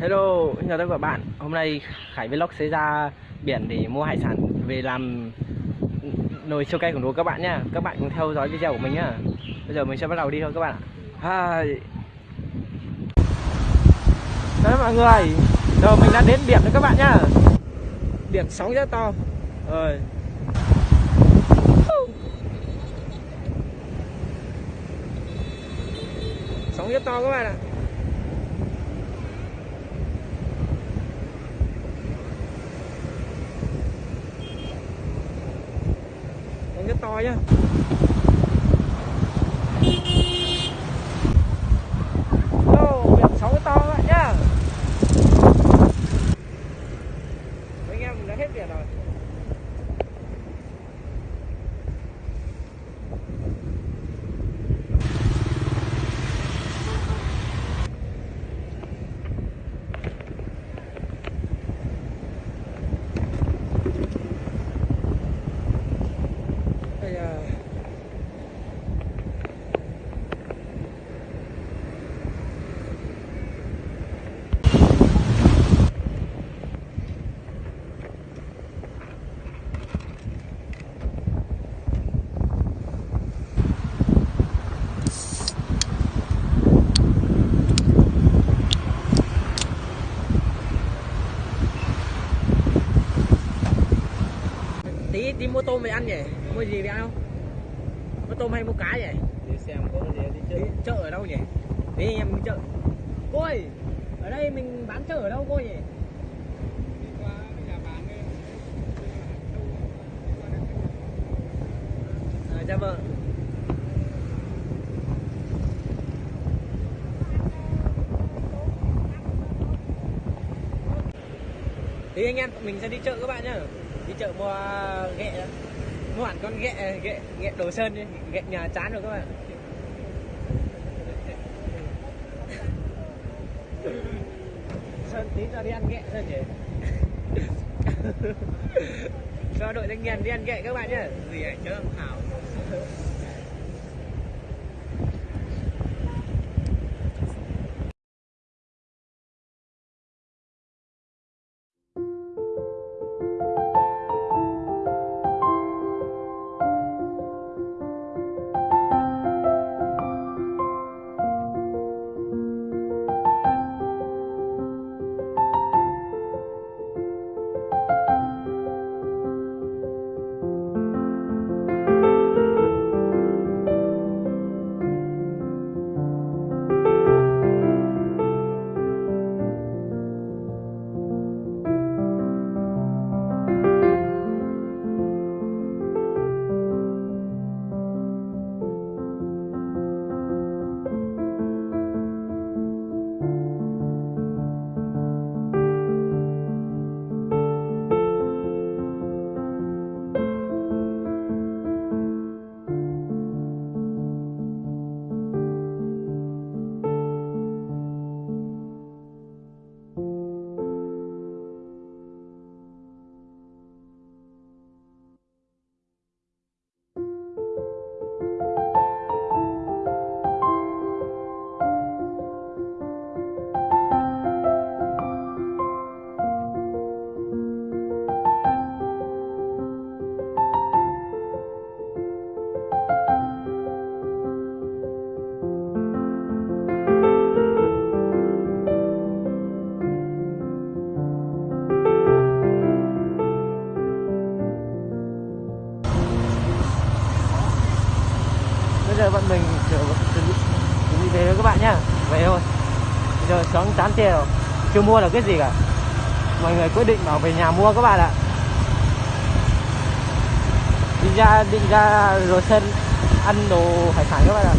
Hello, chào tất cả các bạn. Hôm nay Khải Vlog sẽ ra biển để mua hải sản về làm nồi siêu cay của đồ các bạn nhá. Các bạn cùng theo dõi video của mình nhá. Bây giờ mình sẽ bắt đầu đi thôi các bạn ạ. Hai Đấy mọi người Giờ mình đã đến biển rồi các bạn nhá. Biển sóng rất to. Rồi. Sóng rất to các bạn ạ Sóng rất to nhá. Ô, biển sóng to các bạn nhá. Mấy anh em mình đã hết biển rồi Bây giờ tí tí mua tôm về ăn nhỉ? Mua gì về ăn không? Mua tôm hay mua cá nhỉ? Đi xem có gì đi đi chơi chợ ở đâu nhỉ? Đi anh em đi chợ. Cô ơi ở đây mình bán chợ ở đâu cô nhỉ? Đi à, dạ vâng. Thì anh em mình sẽ đi chợ các bạn nhá đi chợ mua ghẹ đó. mua hẳn con ghẹ ghẹ ghẹ đồ sơn đi ghẹ nhà chán rồi các bạn. Sơn tí ra đi ăn ghẹ sơn nhỉ cho đội thanh niên đi ăn ghẹ các bạn nhá. Gì ảnh chứ hảo giờ bọn mình chuẩn bị về thôi các bạn nhá. Về thôi. Bây giờ sáng chán chê rồi. Chưa mua được cái gì cả. Mọi người quyết định bảo về nhà mua các bạn ạ. Đi ra định ra rồi sân ăn đồ hải sản các bạn ạ.